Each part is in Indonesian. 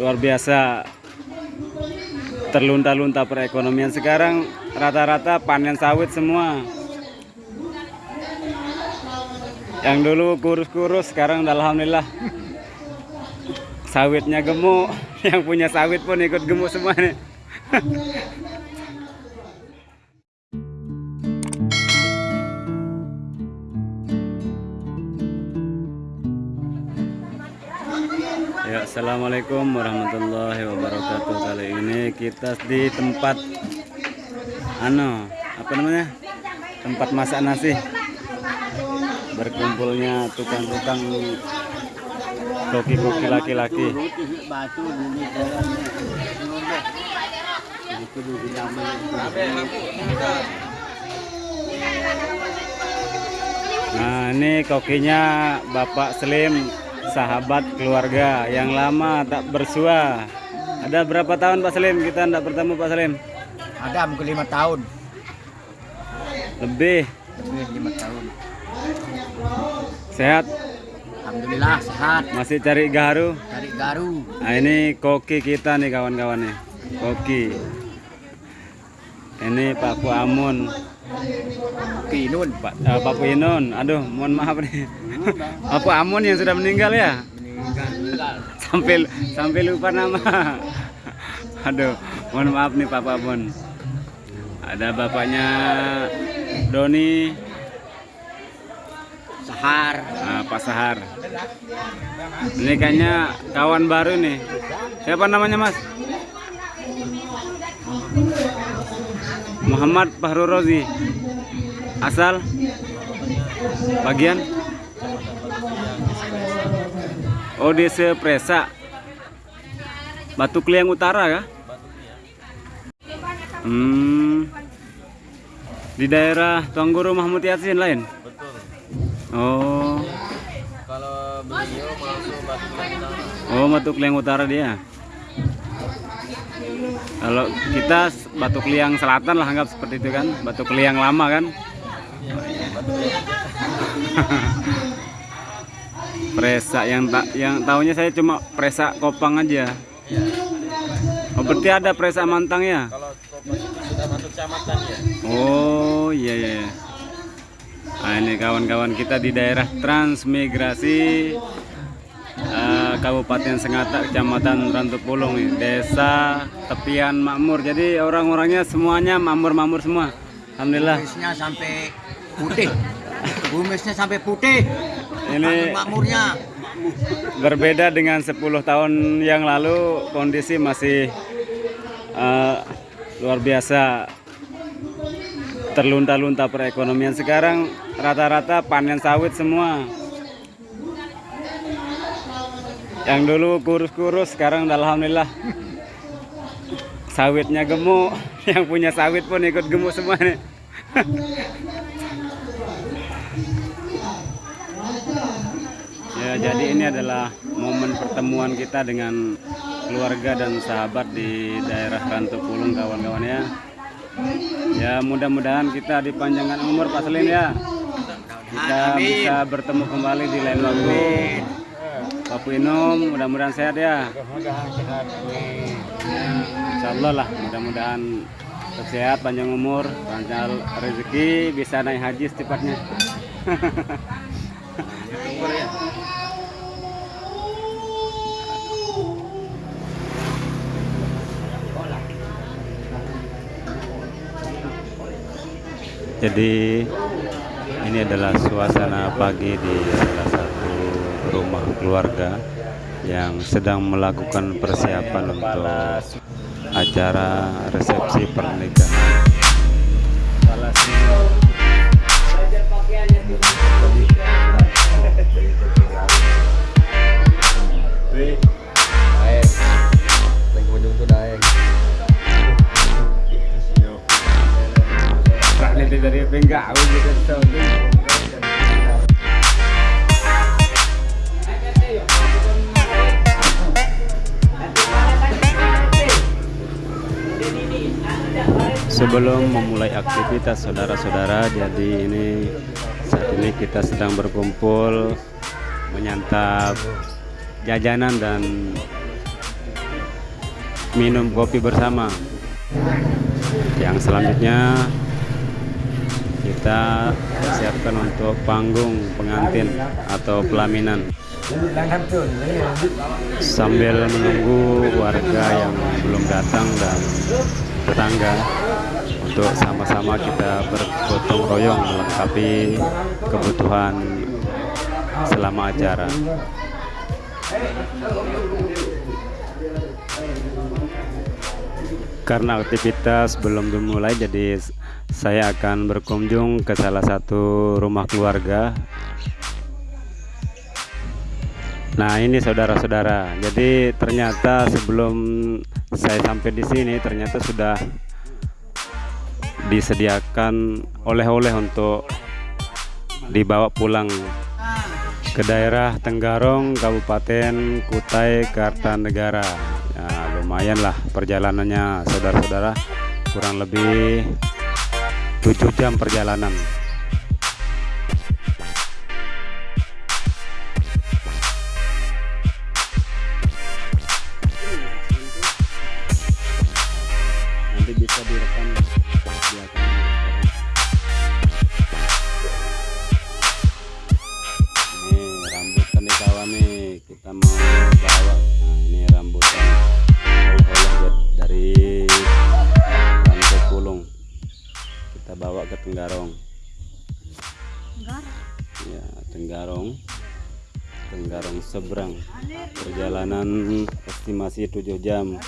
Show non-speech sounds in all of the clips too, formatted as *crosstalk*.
luar biasa. Terlunta-lunta perekonomian sekarang rata-rata panen sawit semua. Yang dulu kurus-kurus sekarang alhamdulillah. Sawitnya gemuk *laughs* yang punya sawit pun ikut gemuk semua nih *laughs* Ya, assalamualaikum warahmatullahi wabarakatuh. Kali ini kita di tempat ano, apa namanya? Tempat masak nasi. Berkumpulnya tukang-tukang koki-koki laki-laki. Nah, ini kokinya Bapak Slim, sahabat keluarga yang lama tak bersua. Ada berapa tahun Pak Slim kita tidak bertemu Pak Slim? Ada mungkin lima tahun, Lebih lebih lima tahun. sehat, Alhamdulillah sehat, masih cari garu. cari garu. Nah, ini koki kita nih kawan-kawan nih. Koki. Ini Pak Pu Amun, Pinun, Pak eh, Pak Inun. Aduh, mohon maaf nih. Pu Amun yang sudah meninggal ya. meninggal. sampai sampai lupa nama. Aduh, mohon maaf nih Pak Amun. Ada bapaknya Doni, Sahar, ah, Pak Sahar. Ini kayaknya kawan baru nih. Siapa namanya Mas? Muhammad Fahru Rozi. Asal bagian Oh desa Presa Batu Kliang Utara ya? Hmm, di daerah Tuan Guru Mahmud Yasin lain? Betul. Oh, Kalau beliau masuk Batu Lintang, oh Batu Kliang Utara dia. Kalau kita Batu Kliang Selatan lah anggap seperti itu kan, Batu Kliang lama kan. *laughs* Presa yang tak yang tahunya saya cuma Presa Kopang aja. Oh berarti ada Presa Mantang ya? kalau Kopang itu sudah masuk kecamatan ya. Oh iya iya. Nah, ini kawan-kawan kita di daerah transmigrasi eh, Kabupaten Sengata, Kecamatan Rantupulung nih, desa tepian makmur. Jadi orang-orangnya semuanya makmur-makmur semua. Alhamdulillah. bumisnya sampai putih. Bumisnya sampai putih. Ini Makmurnya. berbeda dengan 10 tahun yang lalu kondisi masih eh, luar biasa. Terlunta-lunta perekonomian. Sekarang rata-rata panen sawit semua. Yang dulu kurus-kurus sekarang alhamdulillah. Sawitnya gemuk. *laughs* Yang punya sawit pun ikut gemuk semua nih *laughs* Ya, jadi ini adalah momen pertemuan kita dengan keluarga dan sahabat di daerah Rantupulung kawan-kawan ya. Ya, mudah-mudahan kita dipanjangkan umur Pak Selin ya. Kita Amin. bisa bertemu kembali di lain waktu. Pak Pinum, mudah-mudahan sehat ya. Insya Allah lah, mudah-mudahan sehat, panjang umur, lancar rezeki, bisa naik haji secepatnya. *laughs* Jadi ini adalah suasana pagi di salah satu rumah keluarga yang sedang melakukan persiapan untuk acara resepsi pernikahan. Ini dari gitu. Sebelum memulai aktivitas saudara-saudara, jadi ini saat ini kita sedang berkumpul menyantap jajanan dan minum kopi bersama. Yang selanjutnya kita siapkan untuk panggung pengantin atau pelaminan sambil menunggu warga yang belum datang dan tetangga untuk sama-sama kita bergotong royong melengkapi kebutuhan selama acara. Karena aktivitas belum dimulai, jadi saya akan berkunjung ke salah satu rumah keluarga. Nah, ini saudara-saudara. Jadi ternyata sebelum saya sampai di sini, ternyata sudah disediakan oleh-oleh untuk dibawa pulang ke daerah Tenggarong, Kabupaten Kutai Kartanegara. Ya, lumayan perjalanannya saudara-saudara, kurang lebih 7 jam perjalanan. Seberang. Perjalanan estimasi 7 jam.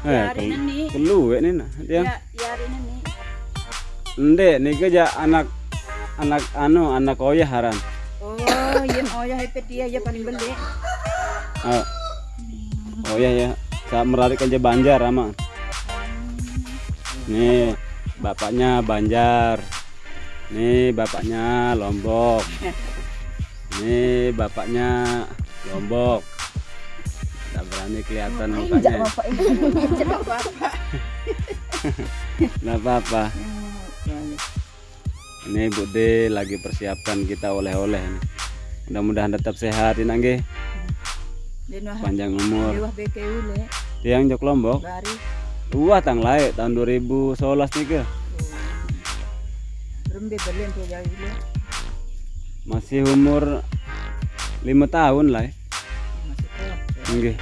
Eh, hari kel- ini. nah. Dia. Ya, ini nih. Kerja anak anak anu anak oyah haran. Oh, yang oh ya hepet dia ya paling beli. Oh, oh ya ya, saya merarik aja Banjar ama. Nih bapaknya Banjar, nih bapaknya Lombok, nih bapaknya Lombok. Tak berani kelihatan mukanya. ini. *laughs* Nggak apa-apa. Ini Bude lagi persiapkan kita oleh-oleh. Mudah-mudahan tetap sehat ini nggih. Wah, panjang umur. Tiang Jok Lombok. Wah tang laik tahun 2011 nih ke. Jauh ule. Masih umur lima tahun lah. ya. Masih kau. Nggih.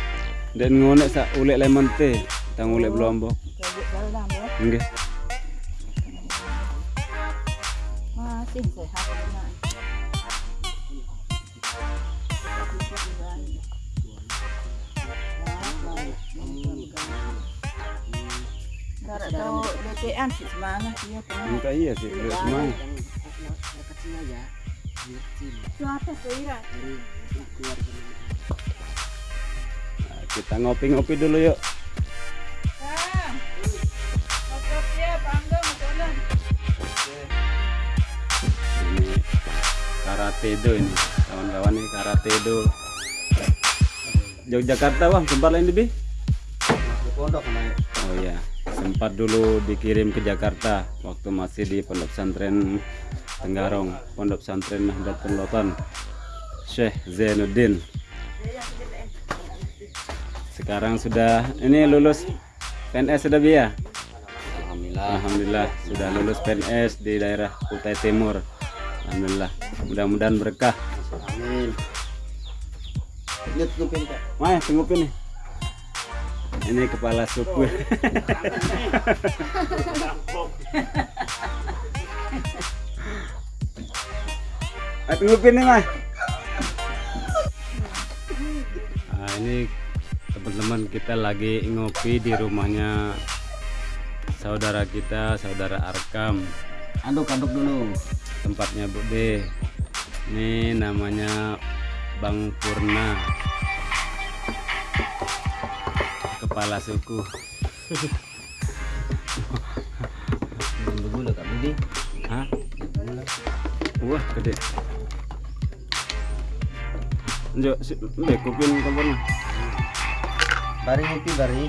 Dan ngonek sak ulek lemon teh, tang ulek Lombok. Kayak dalam ya. Nggih. Masih sehat. Karena tahu bekean sih semangat dia. Minta iya sih, semangat. Nah, kita ngopi-ngopi dulu yuk. Ini karate do ini, kawan-kawan nih karate do. Yogyakarta wah, sempat lain lebih? Pondok namanya. Oh iya, sempat dulu dikirim ke Jakarta waktu masih di Pondok Pesantren Tenggarong, Pondok Pesantren Nahdlatul Lotan. Syekh Zainuddin. Sekarang sudah ini lulus PNS sudah Bia? Alhamdulillah. Alhamdulillah sudah lulus PNS di daerah Kutai Timur. Alhamdulillah. Mudah-mudahan berkah. Amin. Lihat tutupin kak. Maya, tunggupin nih. Ini kepala suku. *laughs* Tunggupin nih, Mah. Nah, ini teman-teman kita lagi ngopi di rumahnya saudara kita, saudara Arkam. Aduk-aduk dulu. Tempatnya Bude. Ini namanya Bang Purna. kepala suku. Bulu-bulu kak Budi wah gede. Njok, si, mbak kupin kompornya bari ngopi bari.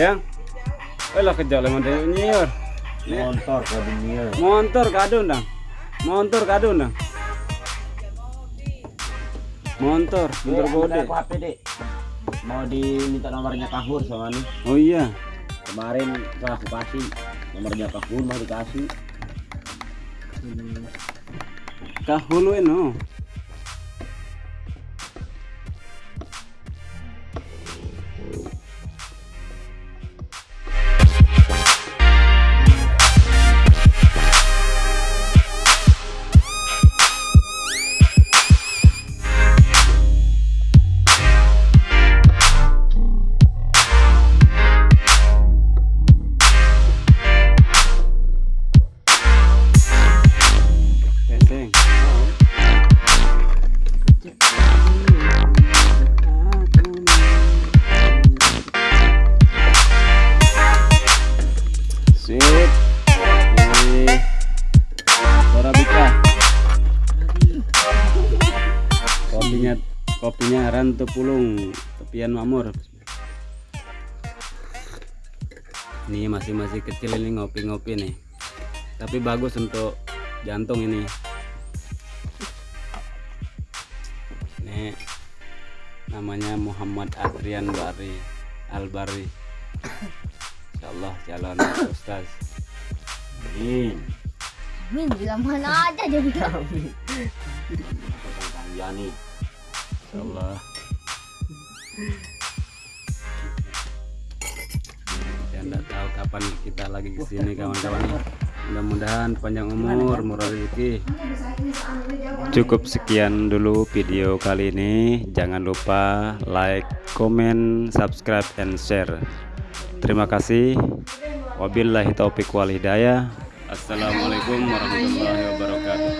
Yang, olah kerja lemah New York ke dunia. Montor kadun dang. Montor kadun dang. Montor, motor gede. Aku HP dek. Mau diminta nomornya Kahur sama nih. Oh iya. Kemarin aku kasih nomornya Kahur mau dikasih. Kahulu eno. Kopinya Rantu Pulung, tepian Makmur. Ini masih masih kecil ini ngopi-ngopi nih. Tapi bagus untuk jantung ini. Ini namanya Muhammad Adrian Bari Albari. Insyaallah calon ustaz. Amin. Min bilang mana aja jadi Kang Yani. Insyaallah. Saya enggak tahu kapan kita lagi ke sini kawan-kawan. Mudah-mudahan panjang umur, murah rezeki. Cukup sekian dulu video kali ini. Jangan lupa like, comment, subscribe, and share. Terima kasih. Wabillahi taufik wal hidayah. Assalamualaikum warahmatullahi wabarakatuh.